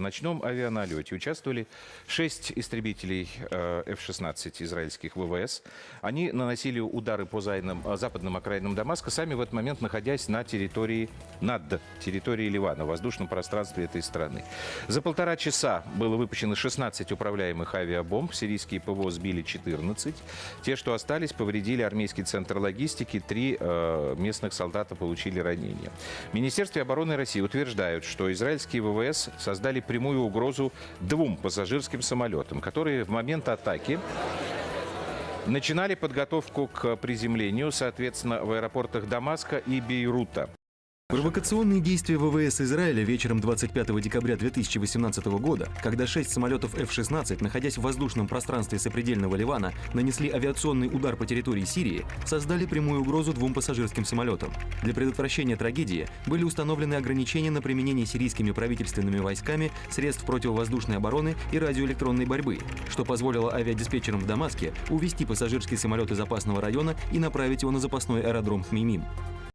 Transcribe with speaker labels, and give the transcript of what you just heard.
Speaker 1: ночном авианалете участвовали шесть истребителей э, F-16 израильских ВВС. Они наносили удары по зайным- э, западным окраинам Дамаска, сами в этот момент находясь на территории, над территорией Ливана, в воздушном пространстве этой страны. За полтора часа было выпущено 16 управляемых авиабомб. Сирийские ПВО сбили 14. Те, что остались, повредили армейский центр логистики. Три э, местных солдата получили ранения. В Министерстве обороны России утверждают, что израильские ВВС создали прямую угрозу двум пассажирским самолетам, которые в момент атаки начинали подготовку к приземлению, соответственно, в аэропортах Дамаска и Бейрута.
Speaker 2: Провокационные действия ВВС Израиля вечером 25 декабря 2018 года, когда шесть самолетов F-16, находясь в воздушном пространстве сопредельного Ливана, нанесли авиационный удар по территории Сирии, создали прямую угрозу двум пассажирским самолетам. Для предотвращения трагедии были установлены ограничения на применение сирийскими правительственными войсками средств противовоздушной обороны и радиоэлектронной борьбы, что позволило авиадиспетчерам в Дамаске увести пассажирский самолет из опасного района и направить его на запасной аэродром Хмеймим.